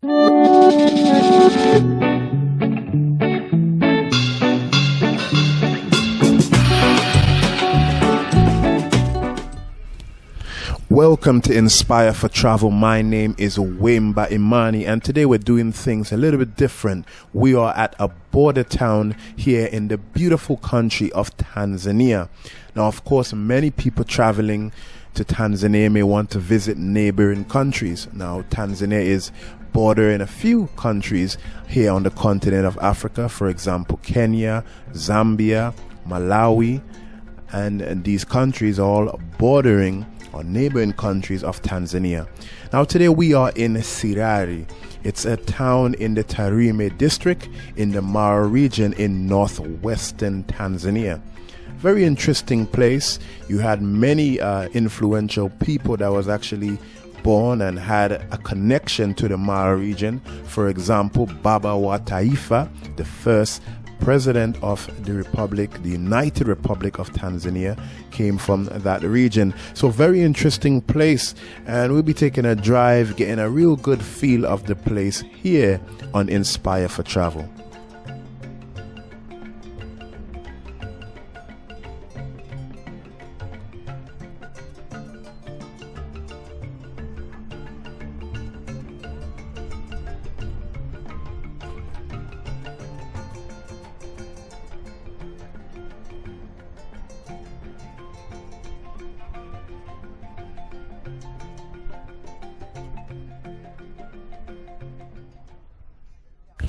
Welcome to Inspire for Travel. My name is Wimba Imani, and today we're doing things a little bit different. We are at a border town here in the beautiful country of Tanzania. Now, of course, many people traveling to Tanzania may want to visit neighboring countries. Now, Tanzania is bordering a few countries here on the continent of Africa, for example, Kenya, Zambia, Malawi, and, these countries all bordering or neighboring countries of Tanzania. Now, today we are in Sirari. It's a town in the Tarime district in the Mara region in northwestern Tanzania. Very interesting place. You had many uh, influential people that was actually born and had a connection to the Mara region. For example, Baba wa Taifa, the first president of the Republic, the United Republic of Tanzania, came from that region. So, very interesting place, and we'll be taking a drive, getting a real good feel of the place here on Inspire for Travel.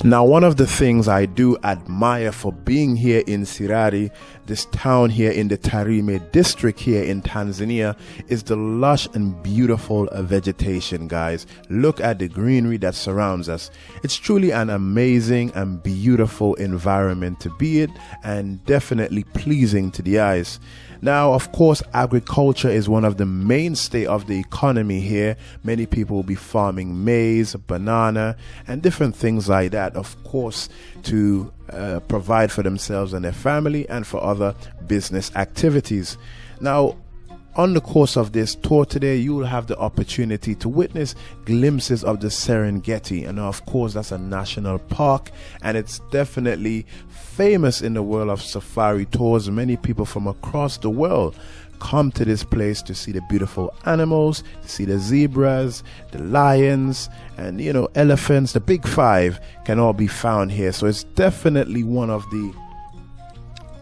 Now, one of the things I do admire for being here in Sirari, this town here in the Tarime district here in Tanzania, is the lush and beautiful vegetation, guys. Look at the greenery that surrounds us. It's truly an amazing and beautiful environment to be in and definitely pleasing to the eyes. Now, of course, agriculture is one of the mainstay of the economy here. Many people will be farming maize, banana, and different things like that, of course, to uh, provide for themselves and their family and for other business activities. Now, on the course of this tour today, you will have the opportunity to witness glimpses of the Serengeti. And of course, that's a national park, and it's definitely famous in the world of safari tours. Many people from across the world come to this place to see the beautiful animals, to see the zebras, the lions, and you know, elephants. The big five can all be found here. So it's definitely one of the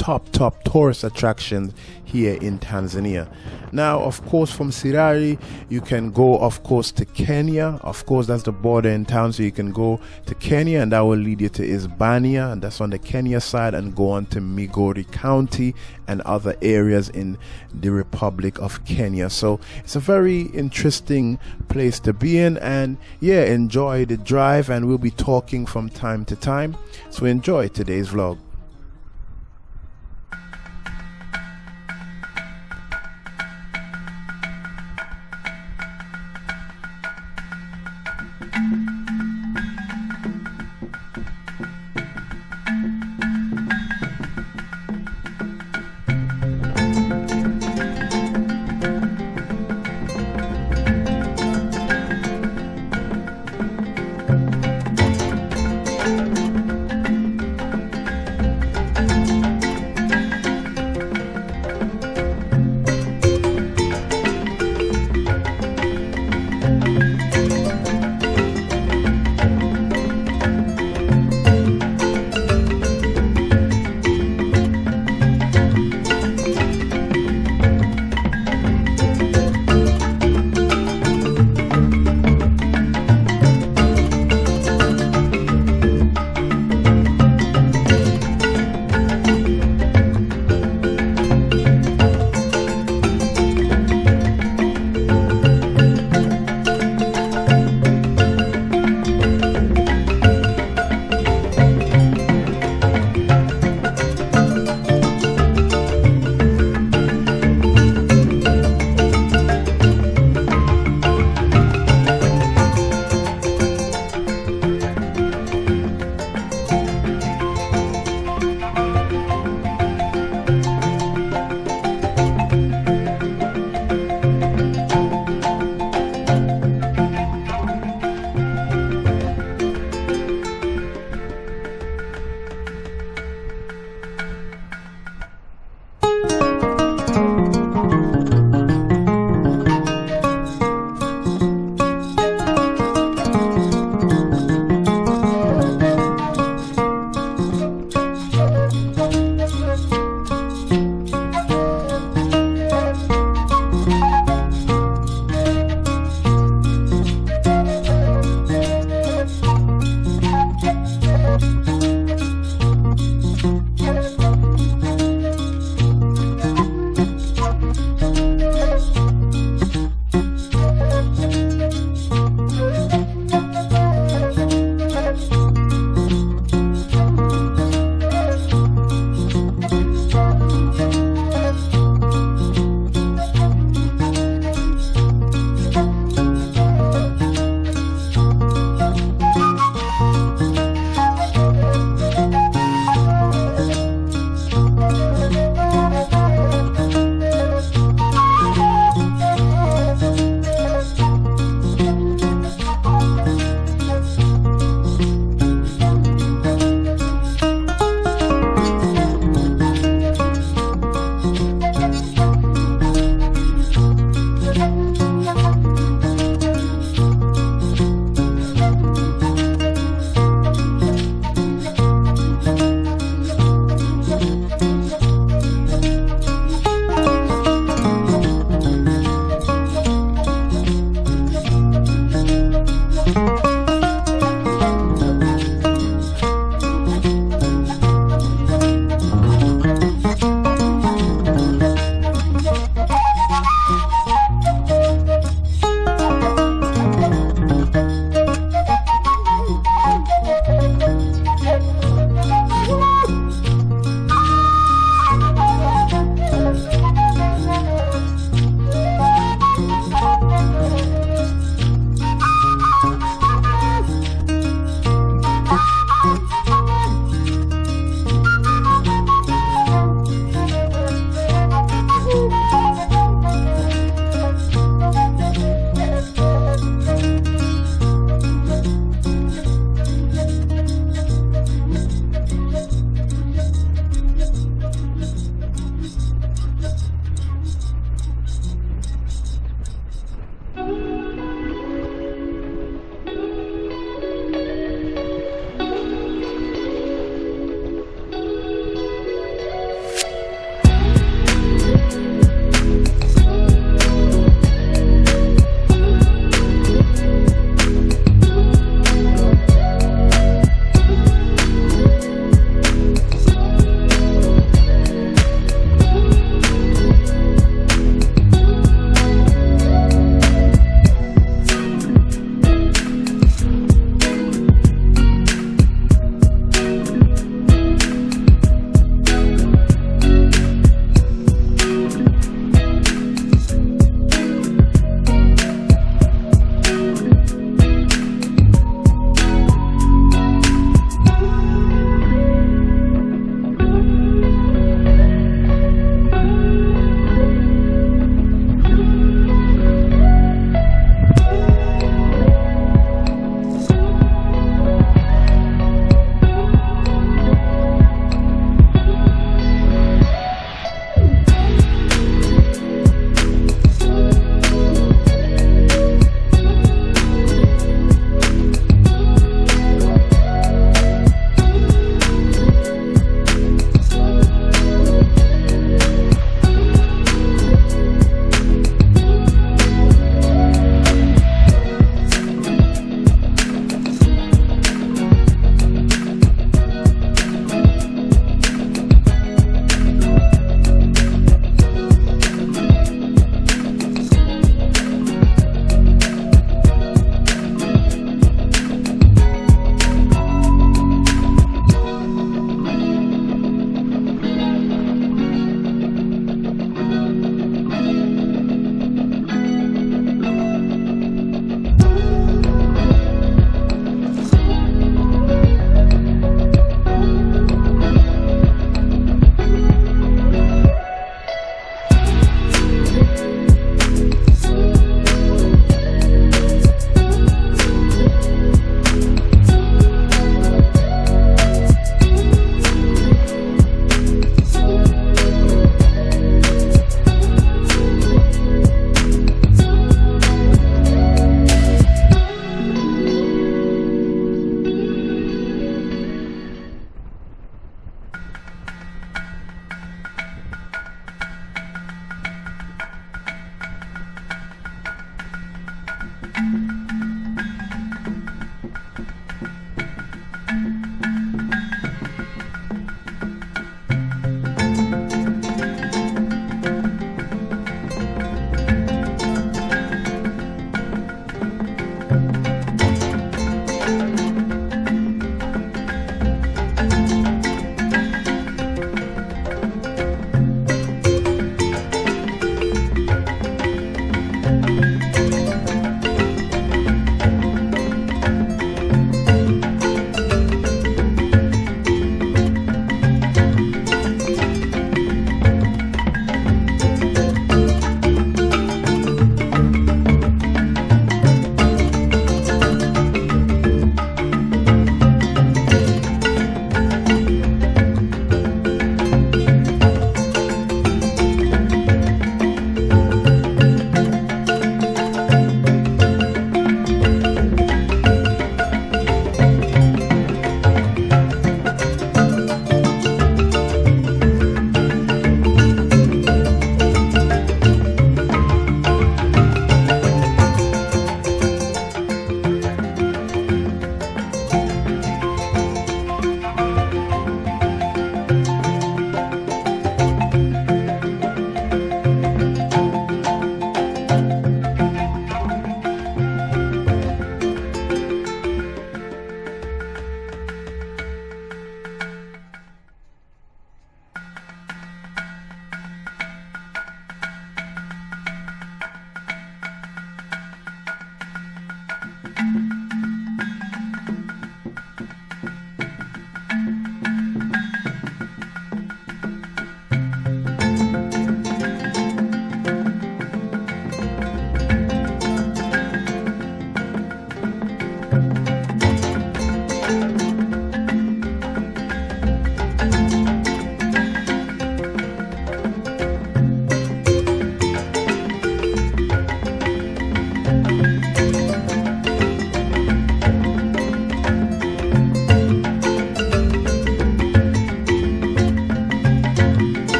top top tourist attractions here in Tanzania. Now, of course, from Sirari, you can go, of course, to Kenya. Of course, that's the border in town, so you can go to Kenya, and that will lead you to Isebania, and that's on the Kenya side, and go on to Migori County and other areas in the Republic of Kenya. So it's a very interesting place to be in, and yeah, enjoy the drive, and we'll be talking from time to time. So enjoy today's vlog.